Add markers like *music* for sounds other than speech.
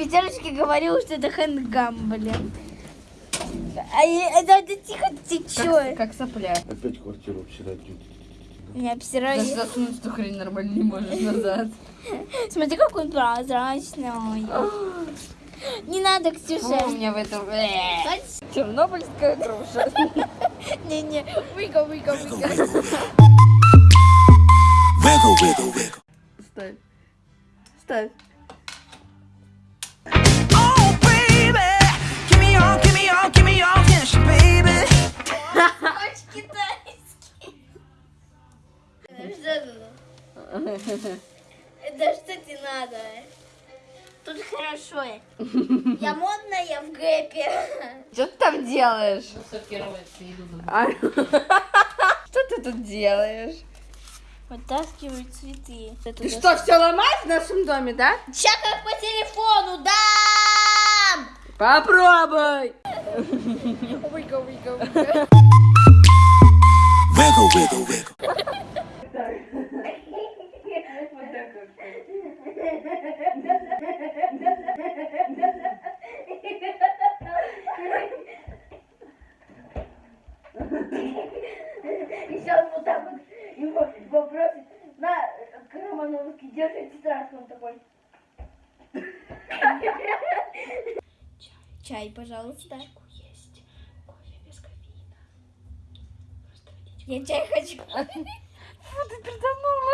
пятерочке говорил, что это хэндгам, блин. А это, это тихо, чё? Как, как сопля. Опять квартиру обсирать. Меня обсирали. Даже засунуть эту хрень нормально не можешь назад. Смотри, какой он прозрачный. Не надо, Ксюша. у меня в этом... Чернобыльская груша. Не-не. Wiggle, wiggle, wiggle. Ставь. Ставь. Это? Это что тебе надо? Тут хорошо. Я модная в гэпе. Что ты там делаешь? А? Что ты тут делаешь? Вытаскиваю цветы. Ты что, все ломаешь в нашем доме, да? Сейчас как по телефону, да! Попробуй! Выго, выго, выго. Wiggle, И сейчас вот так вот его попросит, на, Романовский, держи тетрадку, он такой. Чай, пожалуйста. есть. Кофе без кофеина. Я чай хочу. *laughs* Фу, ты передохнула.